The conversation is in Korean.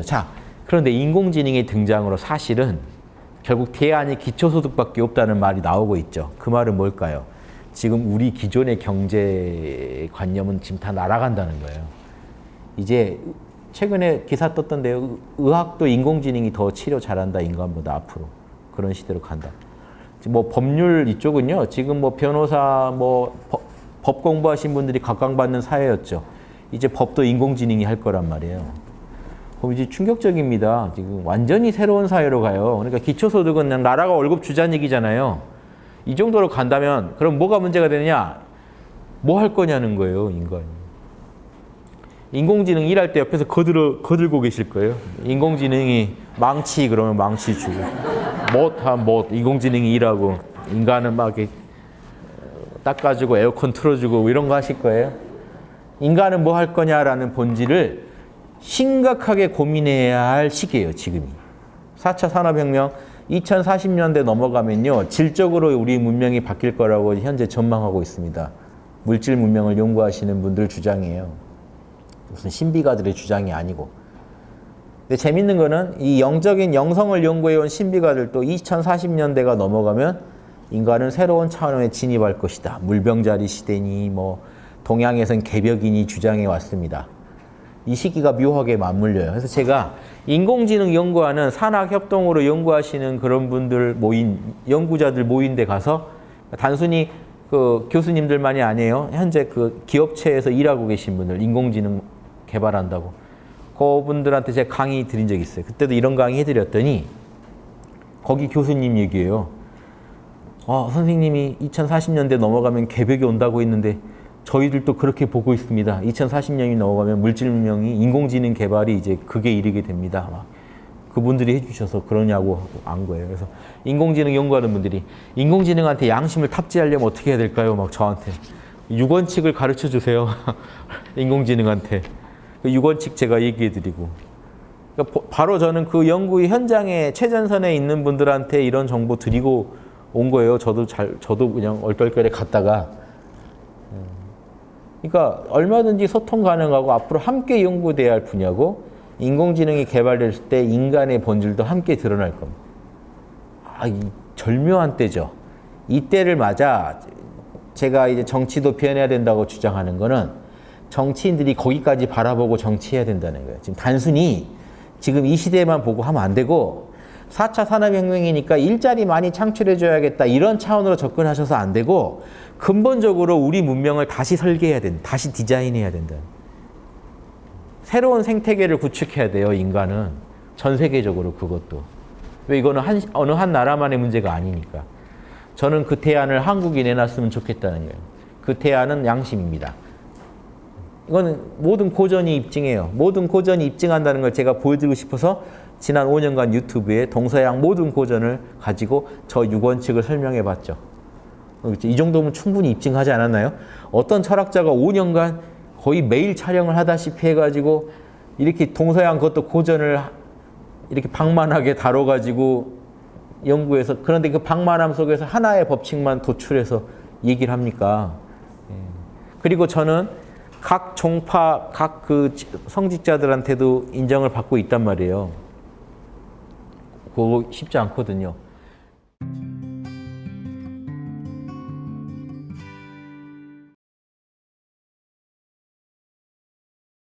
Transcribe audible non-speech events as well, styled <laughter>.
자, 그런데 인공지능의 등장으로 사실은 결국 대안이 기초소득밖에 없다는 말이 나오고 있죠. 그 말은 뭘까요? 지금 우리 기존의 경제관념은 지금 다 날아간다는 거예요. 이제 최근에 기사 떴던데요. 의학도 인공지능이 더 치료 잘한다 인간보다 앞으로 그런 시대로 간다. 뭐 법률 이쪽은요. 지금 뭐 변호사 뭐 법, 법 공부하신 분들이 각광받는 사회였죠. 이제 법도 인공지능이 할 거란 말이에요. 그럼 이제 충격적입니다. 지금 완전히 새로운 사회로 가요. 그러니까 기초소득은 그냥 나라가 월급 주자는 얘기잖아요. 이 정도로 간다면 그럼 뭐가 문제가 되느냐? 뭐 할 거냐는 거예요, 인간이. 인공지능 일할 때 옆에서 거들어, 거들고 계실 거예요. 인공지능이 망치 그러면 망치 주고 못하면 못 인공지능이 일하고 인간은 막 이렇게 닦아주고 에어컨 틀어주고 이런 거 하실 거예요. 인간은 뭐 할 거냐라는 본질을 심각하게 고민해야 할 시기예요, 지금이. 4차 산업혁명 2040년대 넘어가면요. 질적으로 우리 문명이 바뀔 거라고 현재 전망하고 있습니다. 물질 문명을 연구하시는 분들 주장이에요. 무슨 신비가들의 주장이 아니고. 근데 재밌는 거는 이 영적인 영성을 연구해온 신비가들도 2040년대가 넘어가면 인간은 새로운 차원에 진입할 것이다. 물병자리 시대니 뭐 동양에선 개벽인이 주장해 왔습니다. 이 시기가 묘하게 맞물려요. 그래서 제가 인공지능 연구하는 산학협동으로 연구하시는 그런 분들 모인, 연구자들 모인 데 가서 단순히 그 교수님들만이 아니에요. 현재 그 기업체에서 일하고 계신 분들, 인공지능 개발한다고. 그분들한테 제가 강의 드린 적이 있어요. 그때도 이런 강의 해드렸더니 거기 교수님 얘기예요. 아, 선생님이 2040년대 넘어가면 개벽이 온다고 했는데 저희들도 그렇게 보고 있습니다. 2040년이 넘어가면 물질문명이 인공지능 개발이 이제 그게 이르게 됩니다. 막 그분들이 해주셔서 그러냐고 안 거예요. 그래서 인공지능 연구하는 분들이 인공지능한테 양심을 탑재하려면 어떻게 해야 될까요? 막 저한테 육원칙을 가르쳐 주세요. <laughs> 인공지능한테 그 육원칙 제가 얘기해 드리고 그러니까 바로 저는 그 연구 현장에 최전선에 있는 분들한테 이런 정보 드리고 온 거예요. 저도 잘 저도 그냥 얼떨결에 갔다가 그러니까 얼마든지 소통 가능하고 앞으로 함께 연구돼야 할 분야고 인공지능이 개발됐을 때 인간의 본질도 함께 드러날 겁니다. 아, 이 절묘한 때죠. 이 때를 맞아 제가 이제 정치도 변해야 된다고 주장하는 거는 정치인들이 거기까지 바라보고 정치해야 된다는 거예요. 지금 단순히 지금 이 시대만 보고 하면 안 되고 4차 산업혁명이니까 일자리 많이 창출해줘야겠다 이런 차원으로 접근하셔서 안 되고 근본적으로 우리 문명을 다시 설계해야 된다. 다시 디자인해야 된다. 새로운 생태계를 구축해야 돼요. 인간은. 전 세계적으로 그것도. 왜 이거는 한, 어느 한 나라만의 문제가 아니니까. 저는 그 대안을 한국이 내놨으면 좋겠다는 거예요. 그 대안은 양심입니다. 이거는 모든 고전이 입증해요. 모든 고전이 입증한다는 걸 제가 보여드리고 싶어서 지난 5년간 유튜브에 동서양 모든 고전을 가지고 저 육원칙을 설명해 봤죠. 이 정도면 충분히 입증하지 않았나요? 어떤 철학자가 5년간 거의 매일 촬영을 하다시피 해가지고 이렇게 동서양 그것도 고전을 이렇게 방만하게 다뤄가지고 연구해서 그런데 그 방만함 속에서 하나의 법칙만 도출해서 얘기를 합니까? 그리고 저는 각 종파, 각 그 성직자들한테도 인정을 받고 있단 말이에요. 그거 쉽지 않거든요.